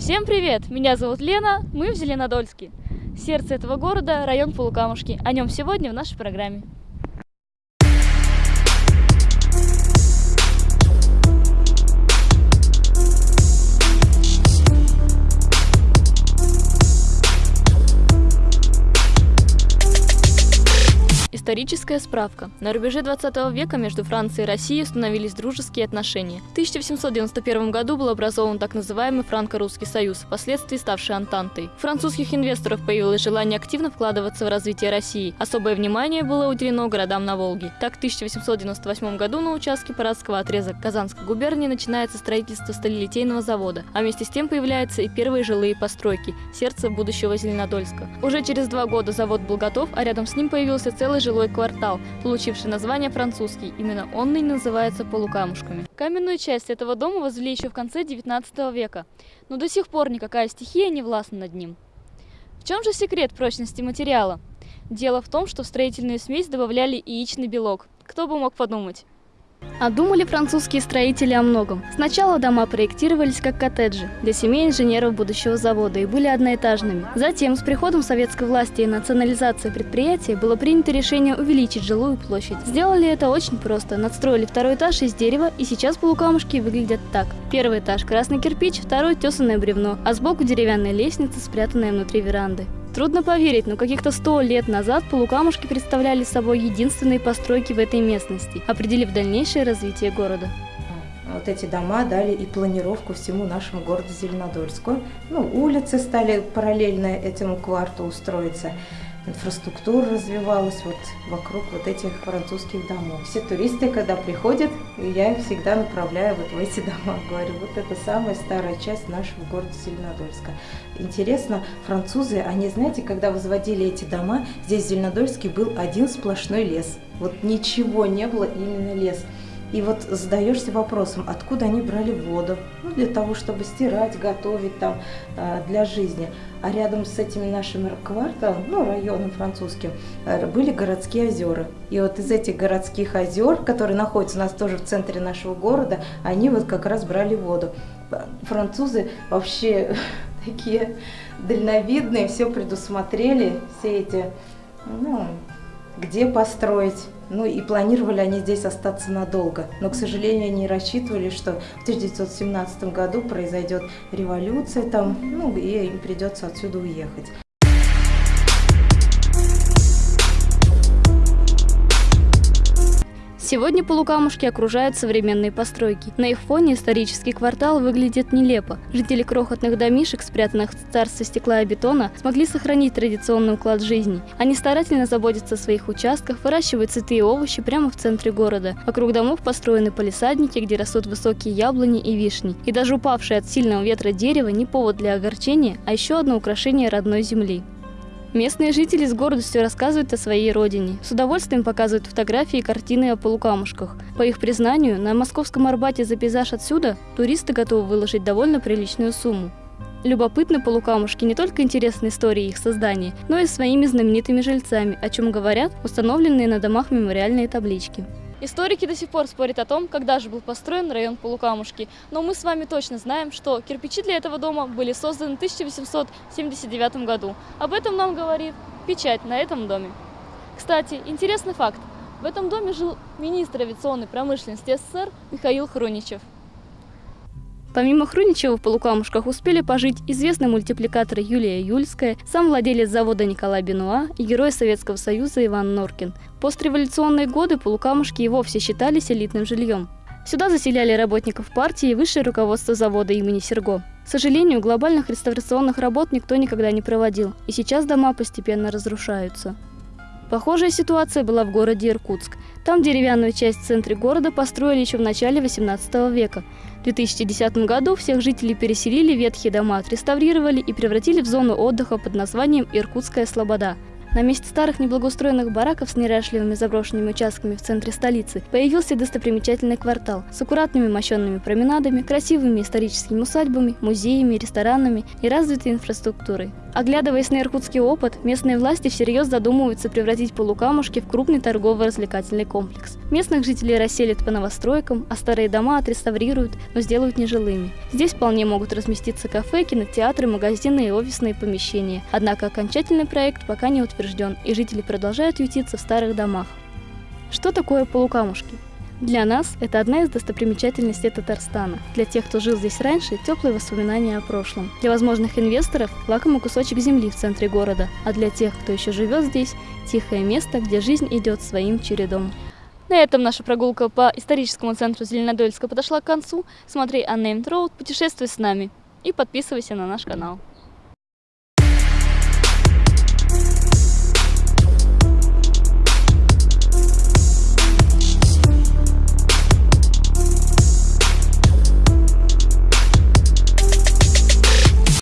Всем привет! Меня зовут Лена, мы в Зеленодольске. Сердце этого города – район Полукамушки. О нем сегодня в нашей программе. Историческая справка. На рубеже 20 века между Францией и Россией установились дружеские отношения. В 1891 году был образован так называемый Франко-Русский союз, впоследствии ставший Антантой. У французских инвесторов появилось желание активно вкладываться в развитие России. Особое внимание было уделено городам на Волге. Так, в 1898 году на участке Парадского отрезка Казанской губернии начинается строительство сталелитейного завода, а вместе с тем появляются и первые жилые постройки – сердце будущего Зеленодольска. Уже через два года завод был готов, а рядом с ним появился целый жилой жилой квартал, получивший название французский. Именно он и называется полукамушками. Каменную часть этого дома возвели еще в конце 19 века, но до сих пор никакая стихия не властна над ним. В чем же секрет прочности материала? Дело в том, что в строительную смесь добавляли яичный белок. Кто бы мог подумать? А думали французские строители о многом. Сначала дома проектировались как коттеджи для семей инженеров будущего завода и были одноэтажными. Затем, с приходом советской власти и национализацией предприятия, было принято решение увеличить жилую площадь. Сделали это очень просто. Надстроили второй этаж из дерева, и сейчас полукамушки выглядят так. Первый этаж – красный кирпич, второй – тесанное бревно, а сбоку деревянная лестница, спрятанная внутри веранды. Трудно поверить, но каких-то сто лет назад полукамушки представляли собой единственные постройки в этой местности, определив дальнейшее развитие города. Вот эти дома дали и планировку всему нашему городу Зеленодольску. Ну, улицы стали параллельно этому кварту устроиться инфраструктура развивалась вот вокруг вот этих французских домов. Все туристы, когда приходят, я их всегда направляю вот в эти дома. Говорю, вот это самая старая часть нашего города Зеленодольска. Интересно, французы, они, знаете, когда возводили эти дома, здесь в Зеленодольске был один сплошной лес. Вот ничего не было, именно лес. И вот задаешься вопросом, откуда они брали воду, ну, для того, чтобы стирать, готовить там а, для жизни. А рядом с этими нашими кварталом, ну, районом французским, э, были городские озера. И вот из этих городских озер, которые находятся у нас тоже в центре нашего города, они вот как раз брали воду. Французы вообще такие дальновидные, все предусмотрели, все эти, ну, где построить. Ну и планировали они здесь остаться надолго. Но, к сожалению, они рассчитывали, что в 1917 году произойдет революция там, ну и им придется отсюда уехать. Сегодня полукамушки окружают современные постройки. На их фоне исторический квартал выглядит нелепо. Жители крохотных домишек, спрятанных в царстве стекла и бетона, смогли сохранить традиционный уклад жизни. Они старательно заботятся о своих участках, выращивают цветы и овощи прямо в центре города. Вокруг домов построены полисадники, где растут высокие яблони и вишни. И даже упавшее от сильного ветра дерево не повод для огорчения, а еще одно украшение родной земли. Местные жители с гордостью рассказывают о своей родине. С удовольствием показывают фотографии и картины о полукамушках. По их признанию, на московском Арбате за пейзаж отсюда туристы готовы выложить довольно приличную сумму. Любопытны полукамушки не только интересной историей их создания, но и своими знаменитыми жильцами, о чем говорят установленные на домах мемориальные таблички. Историки до сих пор спорят о том, когда же был построен район Полукамушки, но мы с вами точно знаем, что кирпичи для этого дома были созданы в 1879 году. Об этом нам говорит печать на этом доме. Кстати, интересный факт. В этом доме жил министр авиационной промышленности СССР Михаил Хруничев. Помимо Хруничева в полукамушках успели пожить известный мультипликатор Юлия Юльская, сам владелец завода Николай Бенуа и герой Советского Союза Иван Норкин. Постреволюционные годы полукамушки и вовсе считались элитным жильем. Сюда заселяли работников партии и высшее руководство завода имени Серго. К сожалению, глобальных реставрационных работ никто никогда не проводил, и сейчас дома постепенно разрушаются. Похожая ситуация была в городе Иркутск. Там деревянную часть в центре города построили еще в начале 18 века. В 2010 году всех жителей переселили, ветхие дома отреставрировали и превратили в зону отдыха под названием Иркутская Слобода. На месте старых неблагоустроенных бараков с неряшливыми заброшенными участками в центре столицы появился достопримечательный квартал с аккуратными мощенными променадами, красивыми историческими усадьбами, музеями, ресторанами и развитой инфраструктурой. Оглядываясь на иркутский опыт, местные власти всерьез задумываются превратить полукамушки в крупный торгово-развлекательный комплекс. Местных жителей расселят по новостройкам, а старые дома отреставрируют, но сделают нежилыми. Здесь вполне могут разместиться кафе, кинотеатры, магазины и офисные помещения. Однако окончательный проект пока не утвержден, и жители продолжают ютиться в старых домах. Что такое полукамушки? Для нас это одна из достопримечательностей Татарстана. Для тех, кто жил здесь раньше, теплые воспоминания о прошлом. Для возможных инвесторов – лакомый кусочек земли в центре города. А для тех, кто еще живет здесь – тихое место, где жизнь идет своим чередом. На этом наша прогулка по историческому центру Зеленодольска подошла к концу. Смотри Unnamed Road, путешествуй с нами и подписывайся на наш канал.